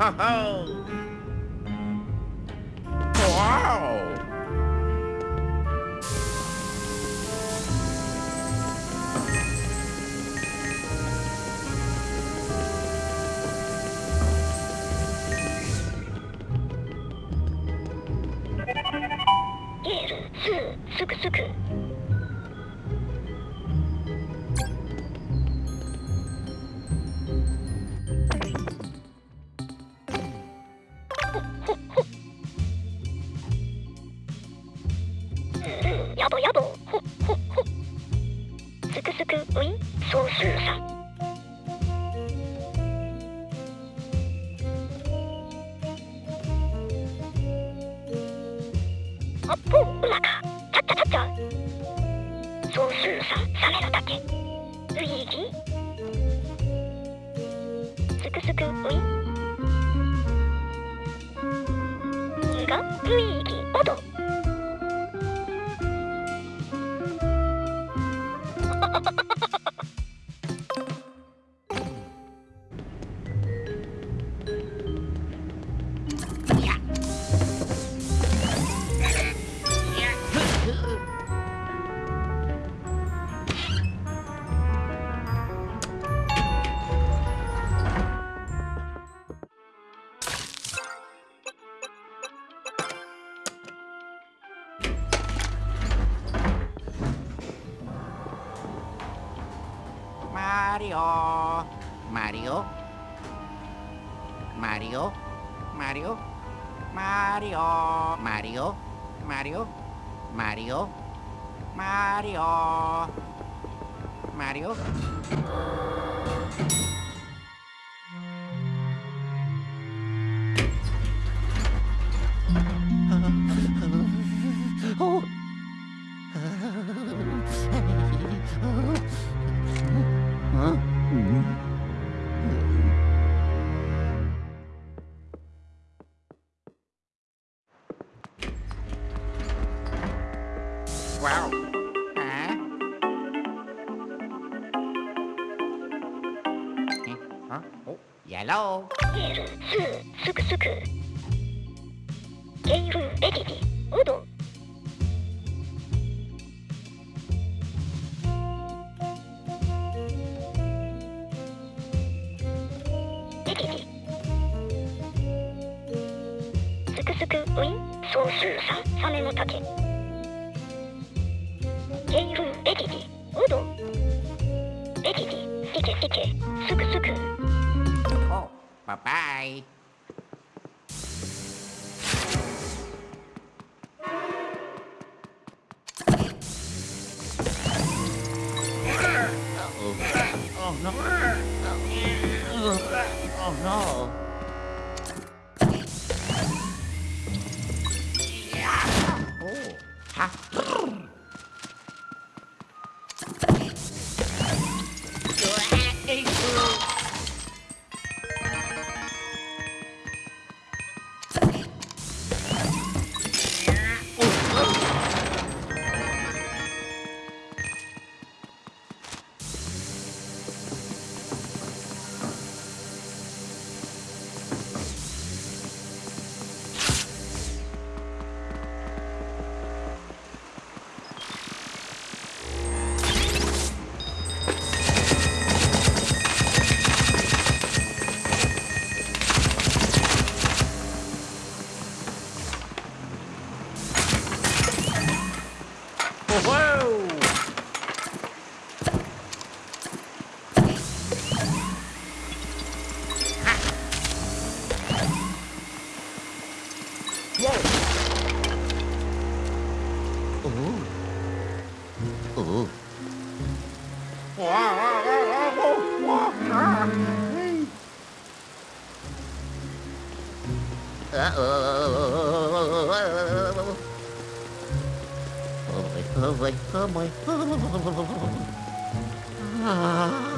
ho, ho. ラルスースクスクゲイフエティィウドエティィスクスクウィンソースーサ,サメの竹ゲインエティティウドエティティスケスケスクスク。Bye-bye. Uh-oh. Oh, no. Oh, no. Oh, Uh-oh. Oh boy, oh boy, oh boy. Oh.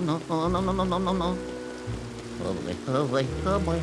no, no, no, no, no, no, no, no. Oh my, oh my.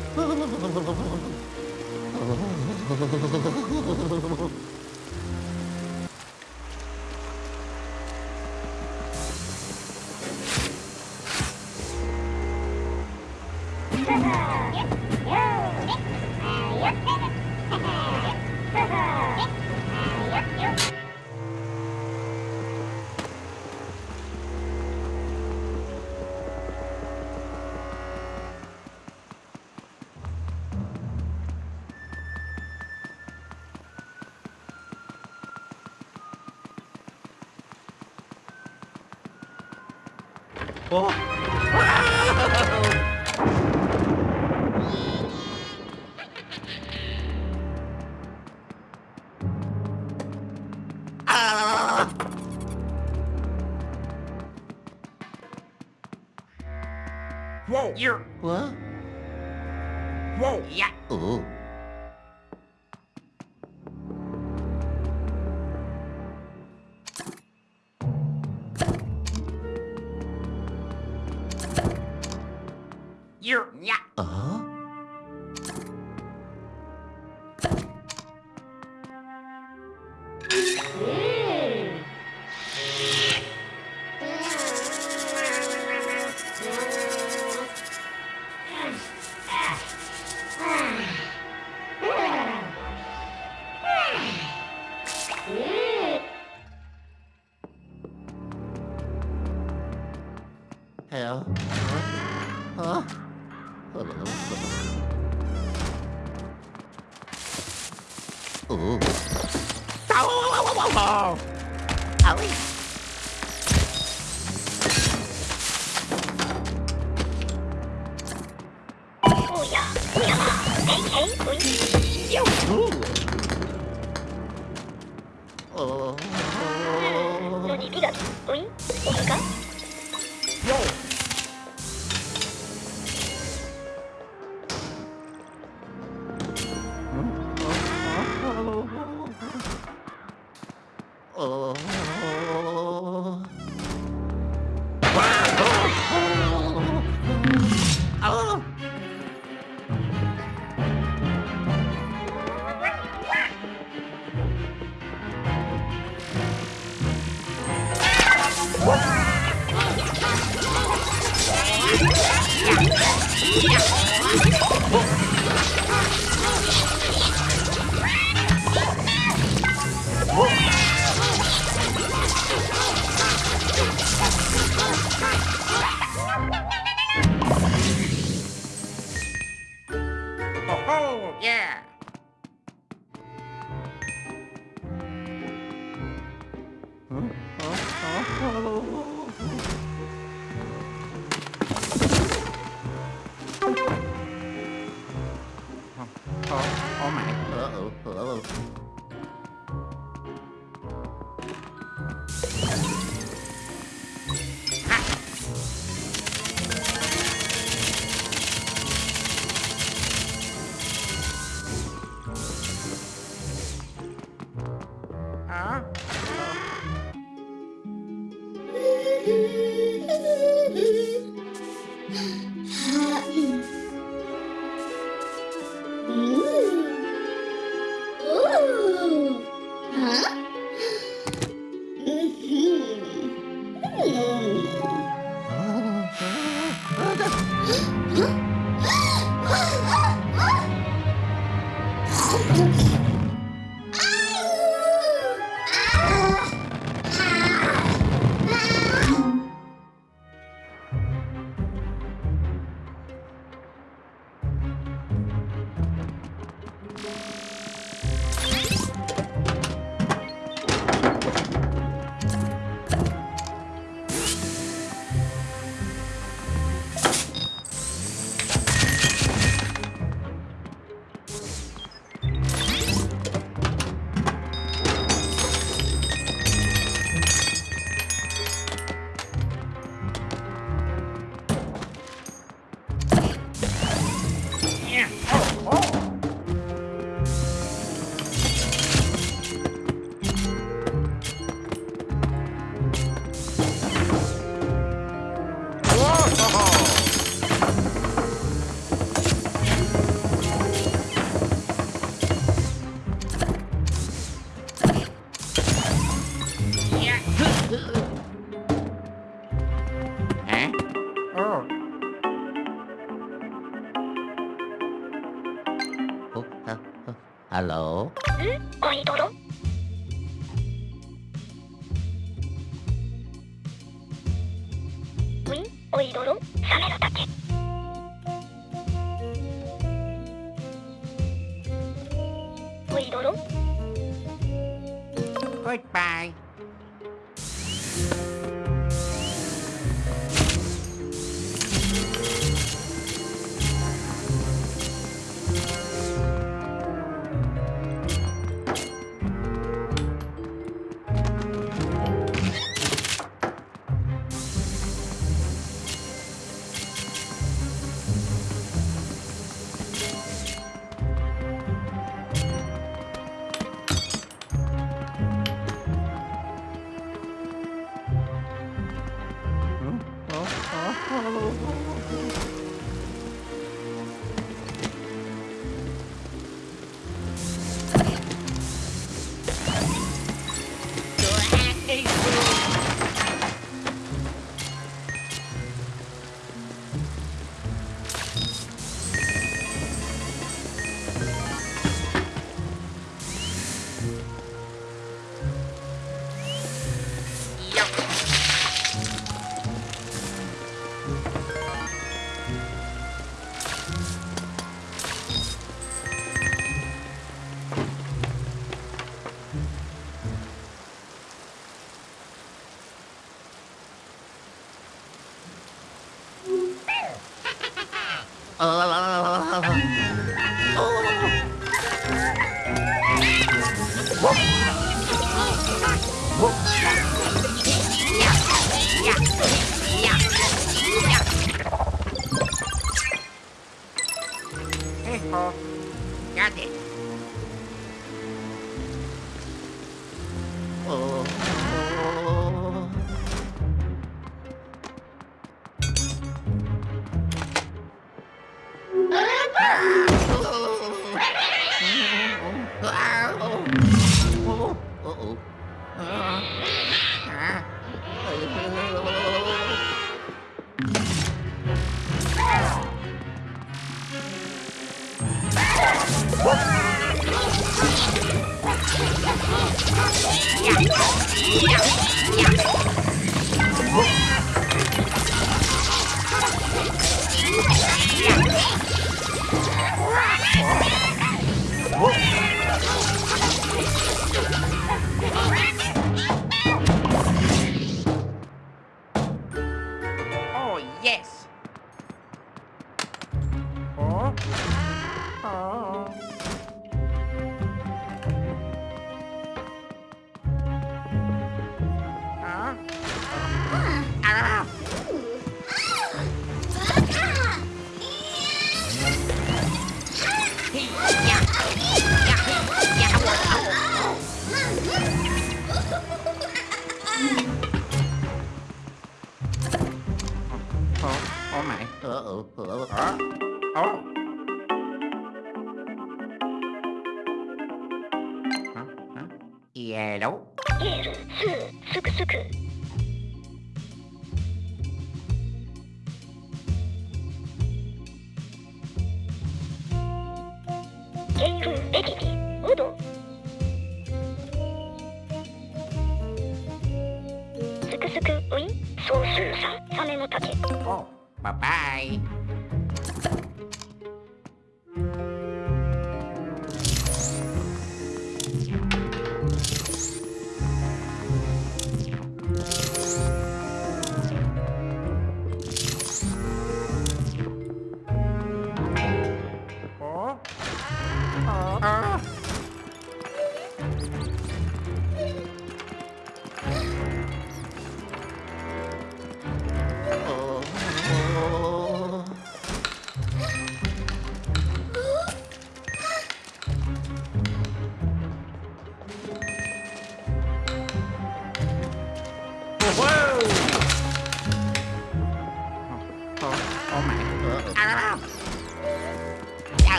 啊。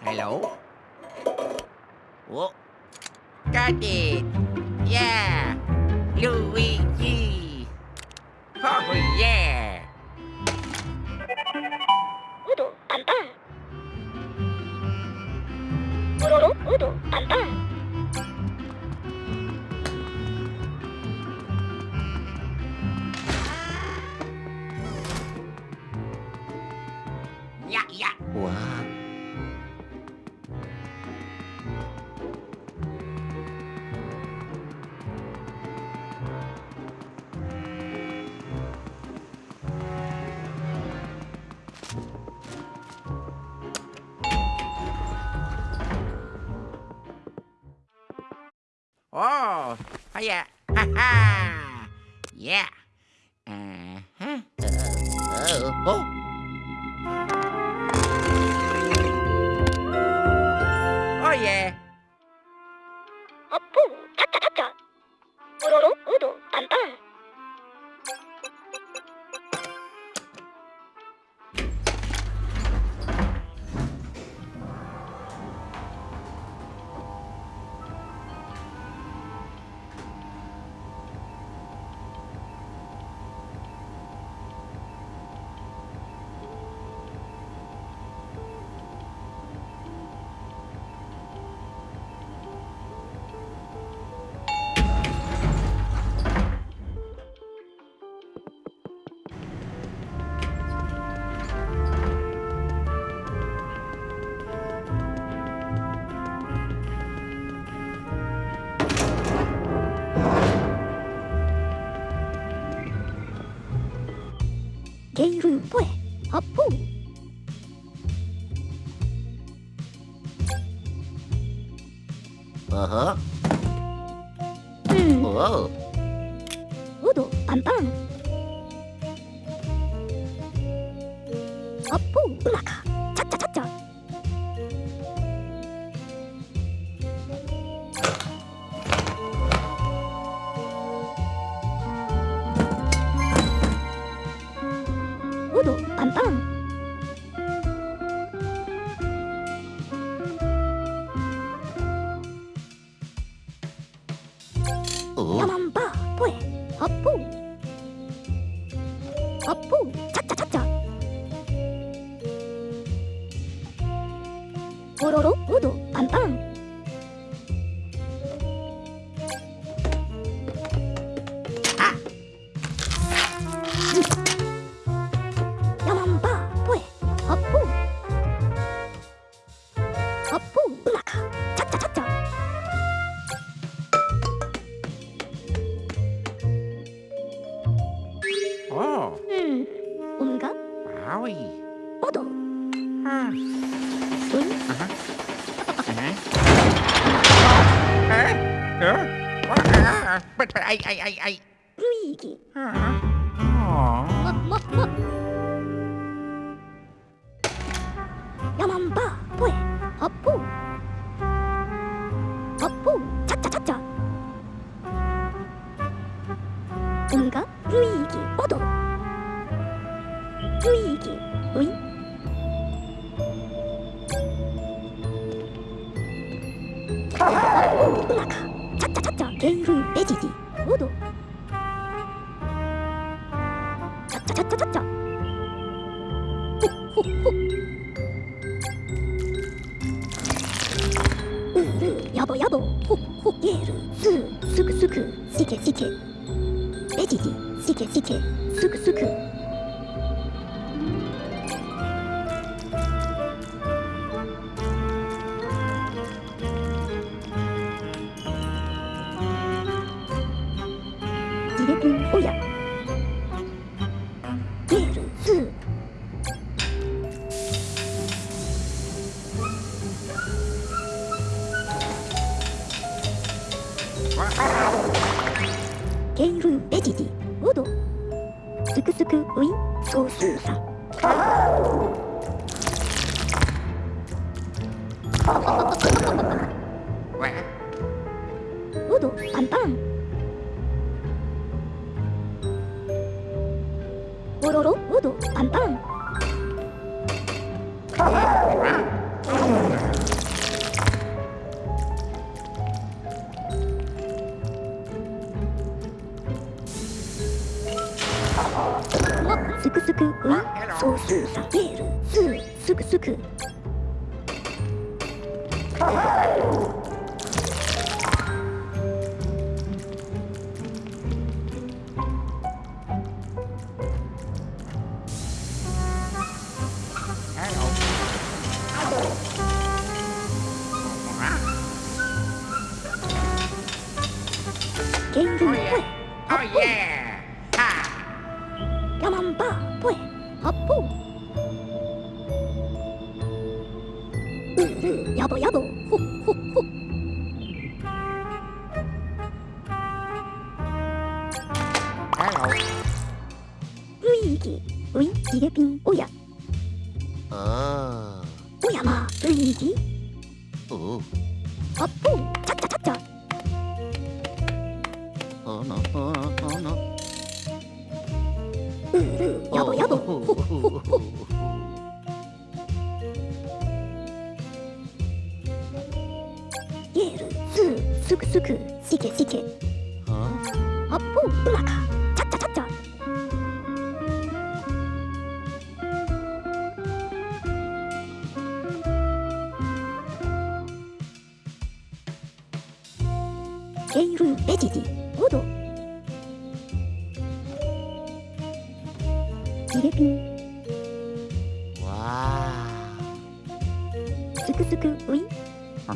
Hello? Whoa. Got it. Yeah. Luigi. Oh, yeah. Udo, pam, pam. Udo, udo, pam. yeah, 对 아이 아이 아이 아이. 루이기. 아. 어. 야만바 보에 업보 업보 차차차차. 응가 루이기 어도. 루이기 루이. 음악하 차차차차 게으른 빼지기 どうぞ。すくすくはソースさげるすすくすく。すくすくウィン。は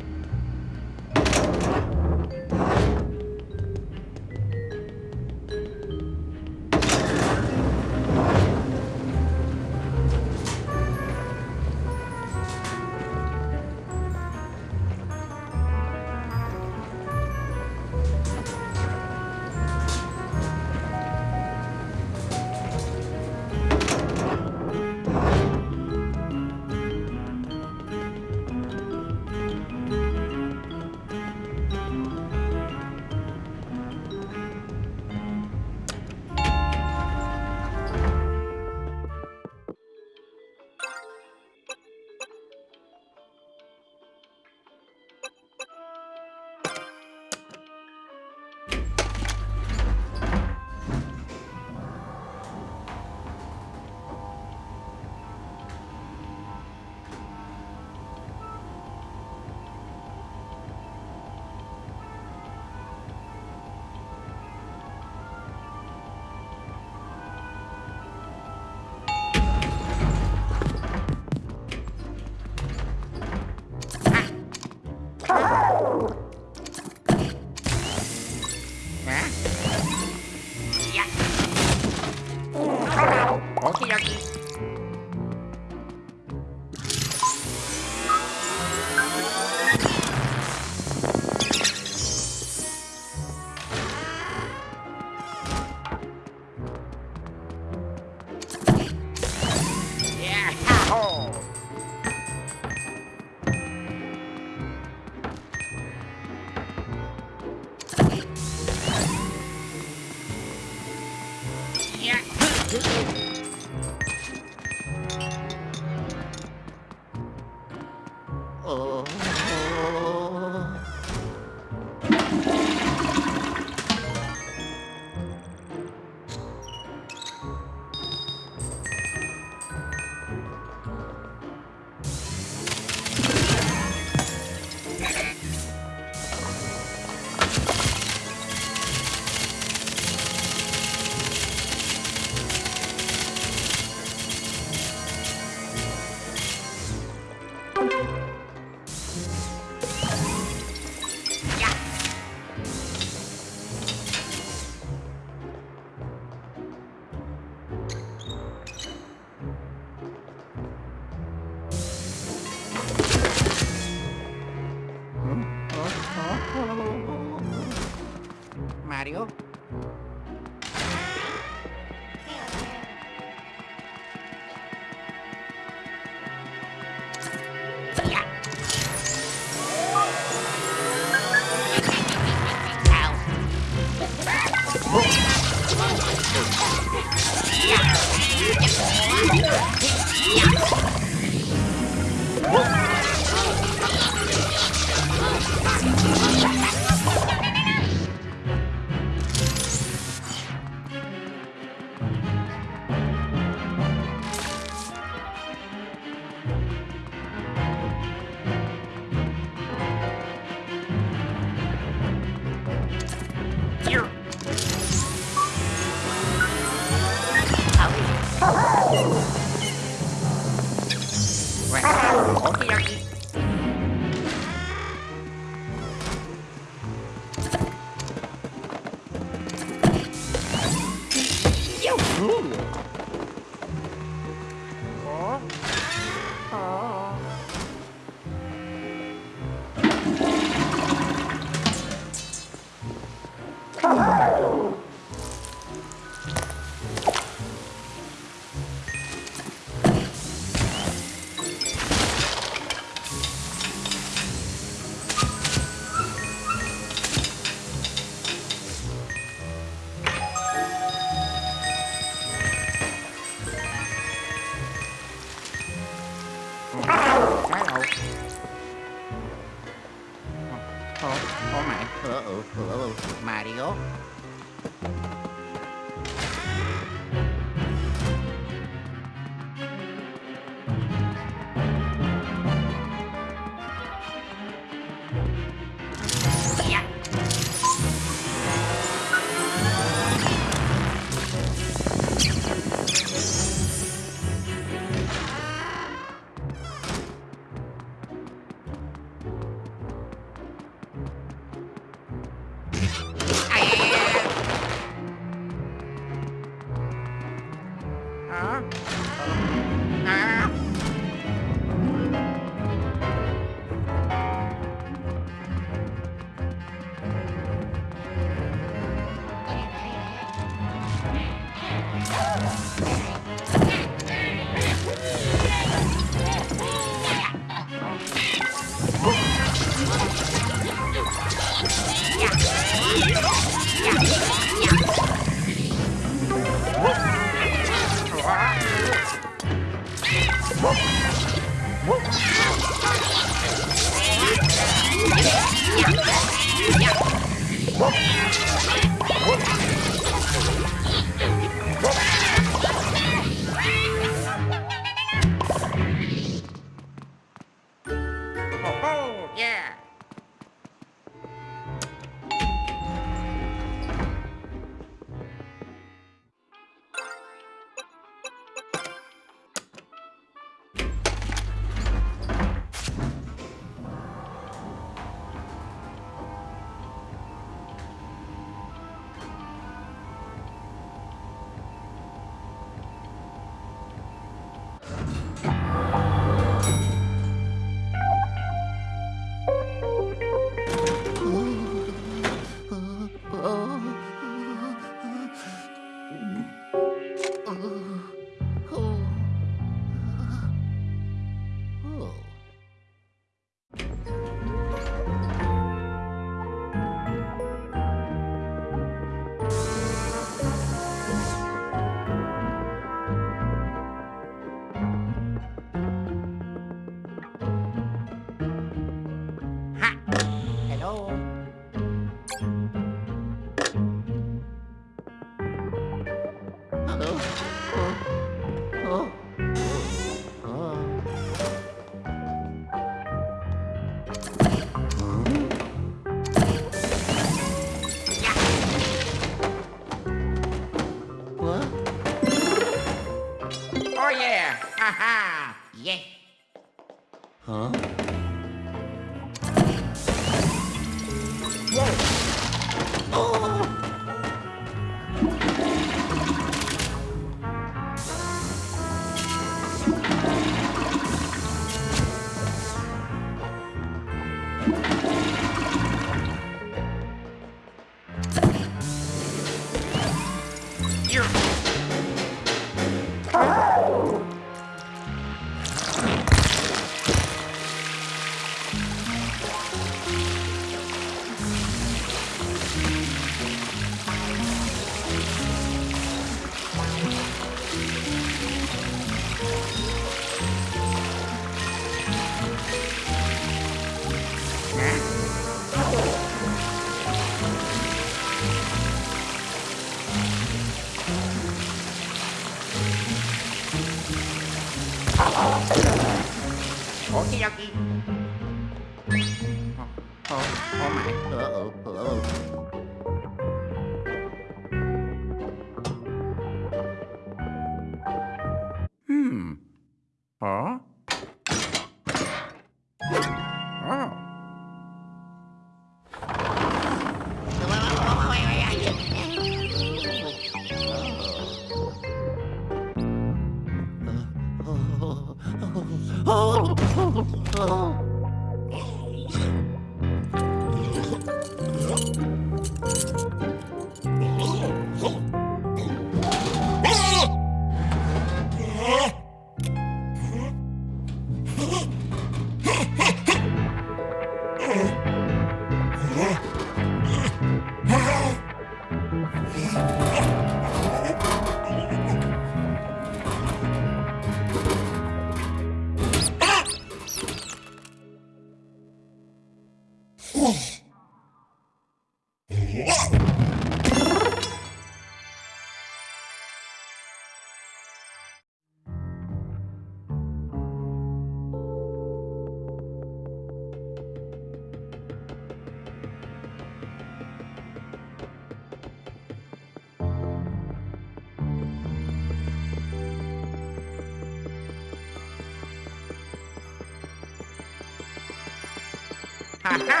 Ha ha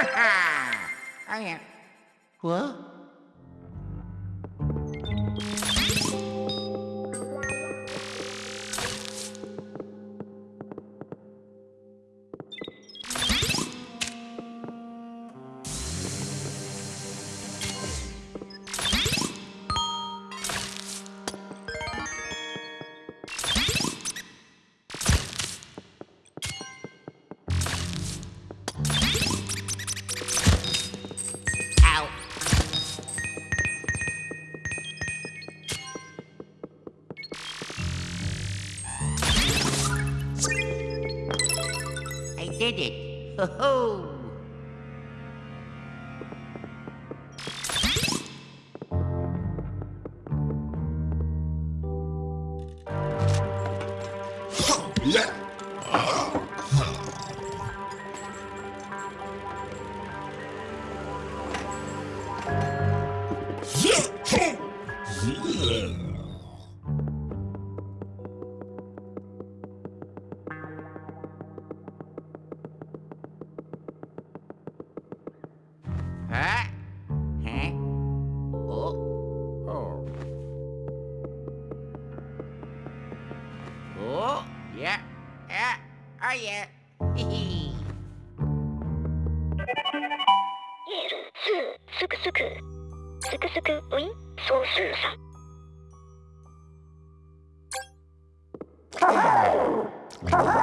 ha! Oh yeah. Yeah. Oh, yeah. Hee エール2すくすくすくすくウィン総数さ Huh?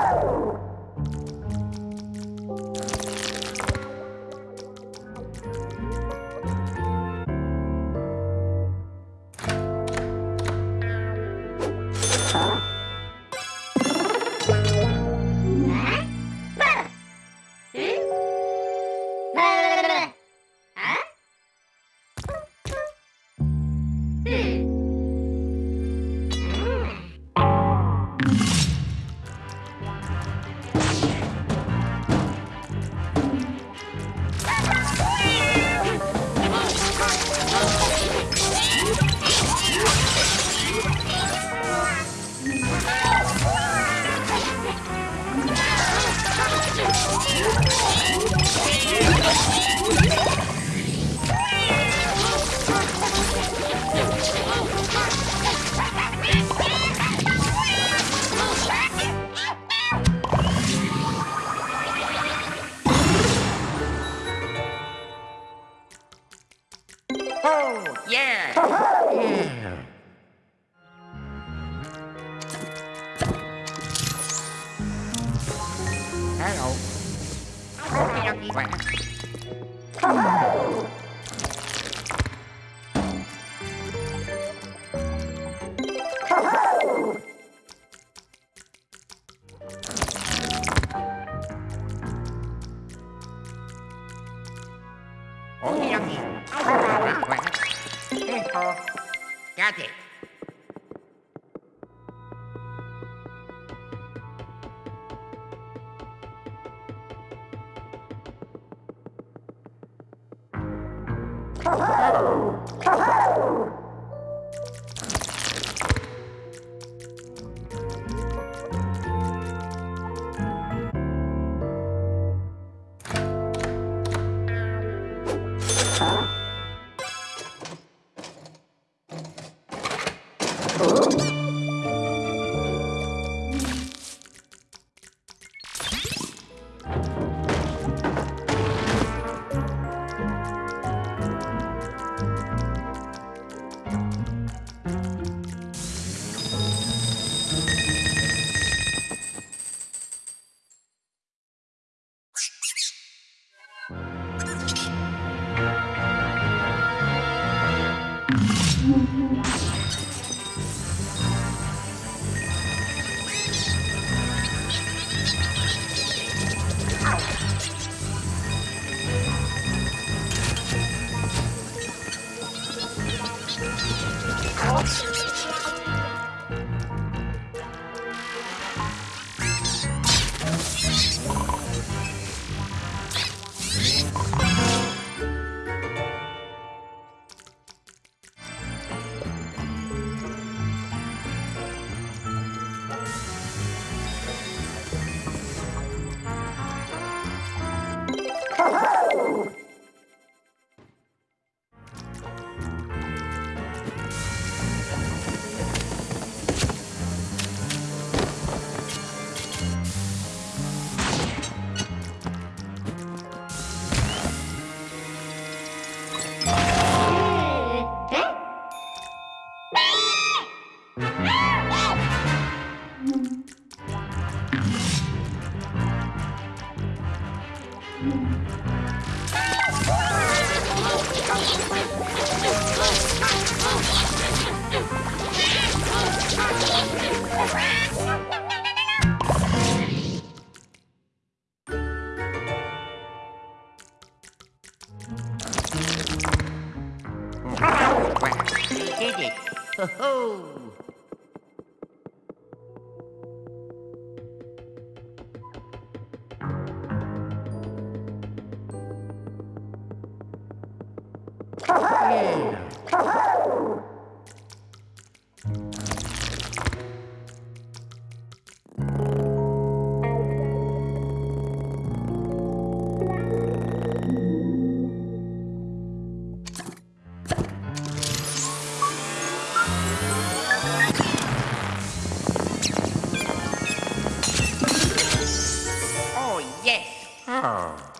啊。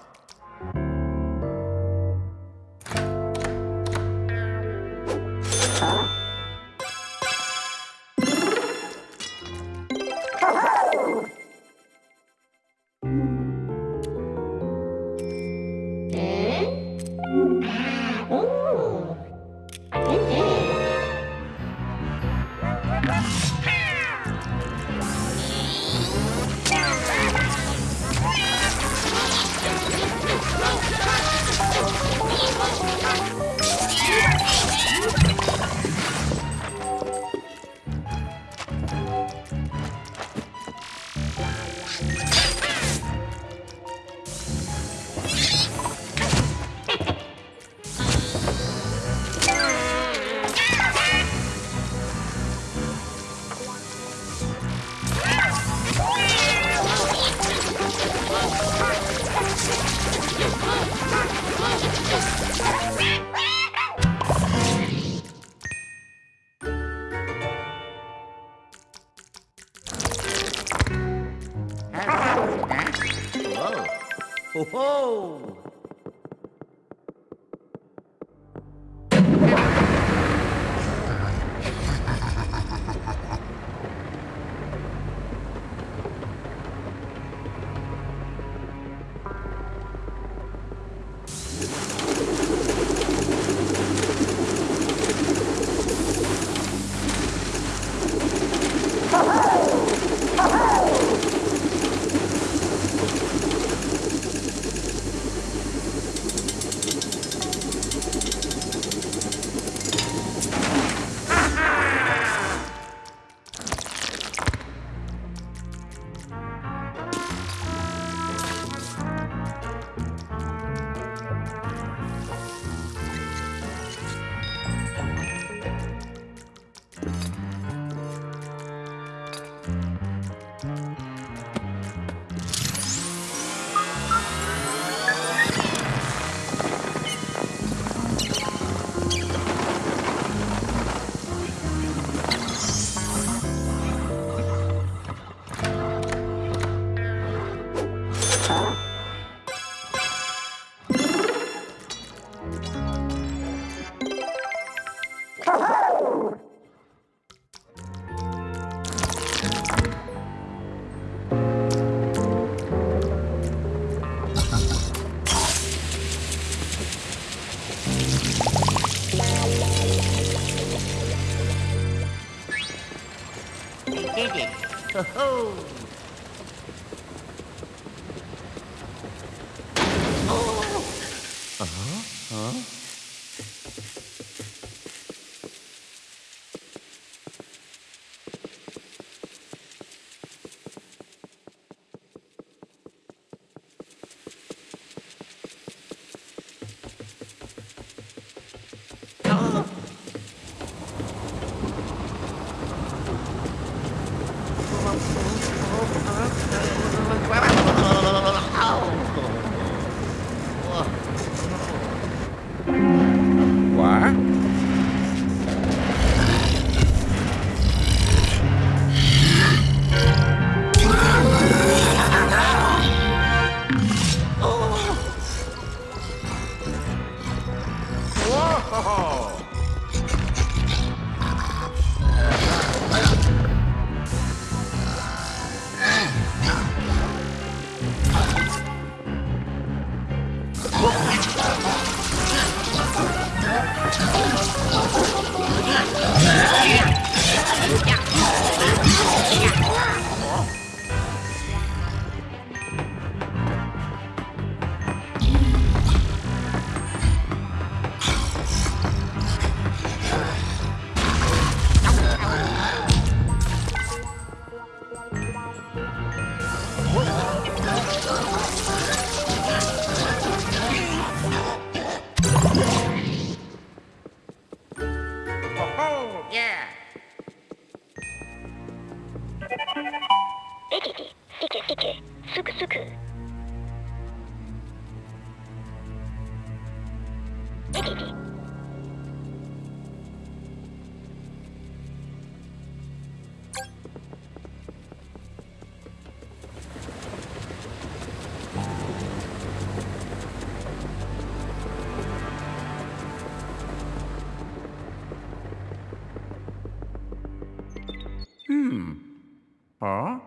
Huh?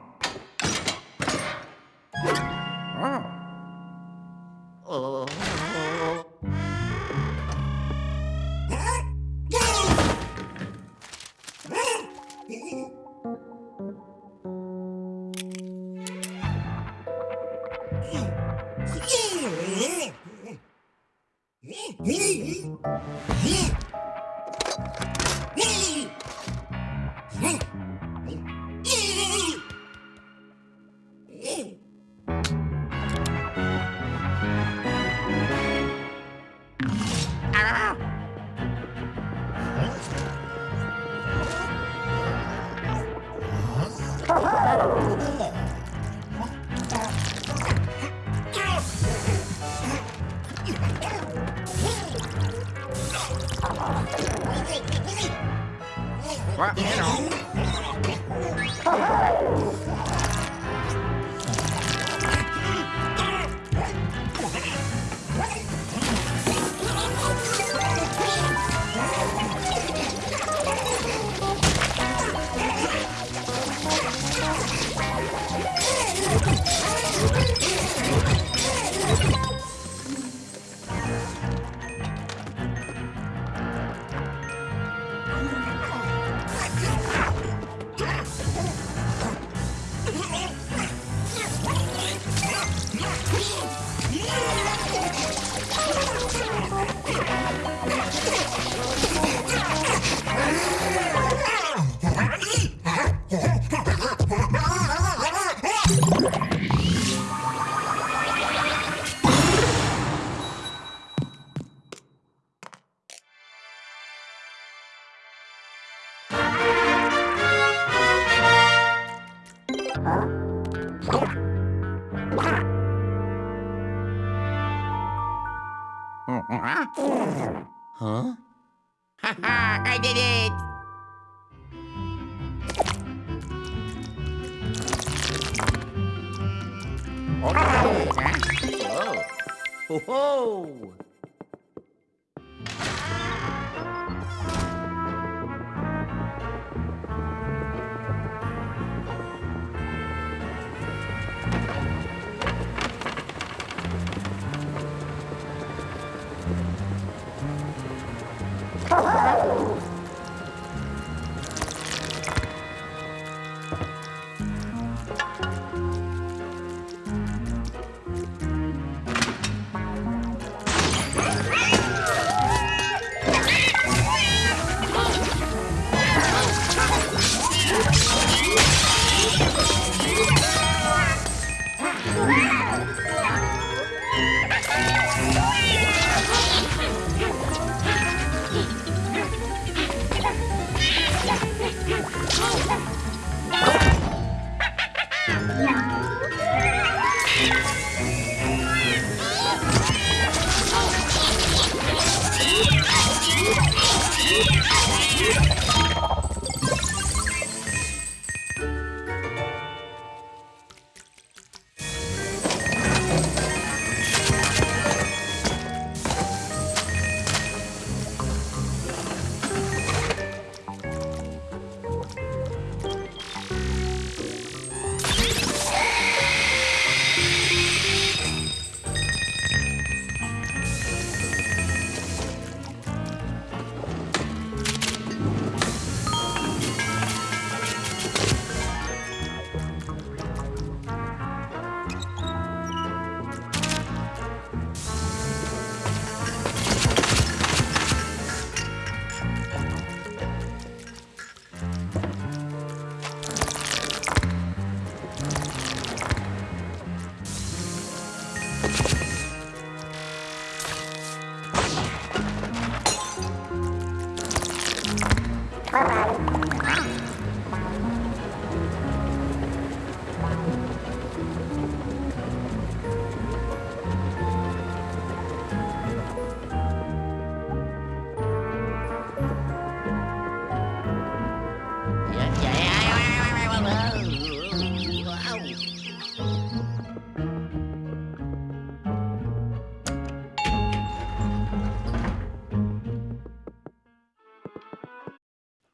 Oh!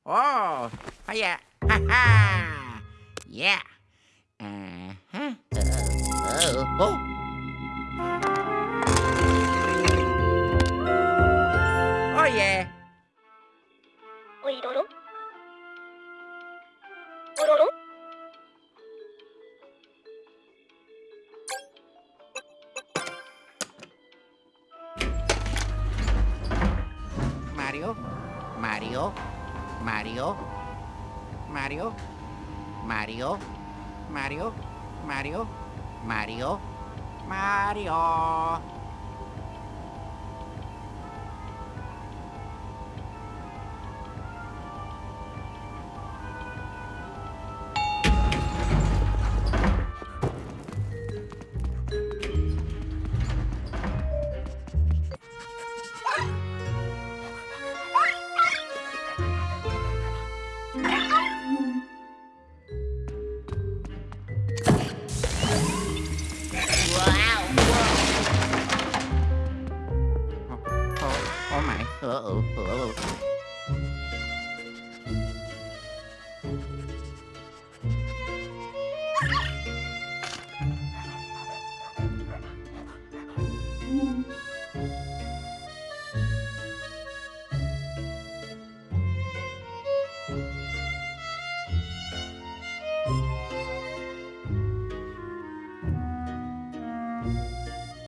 Oh, oh yeah. Ha ha. Yeah. Uh-huh. Uh, oh. oh.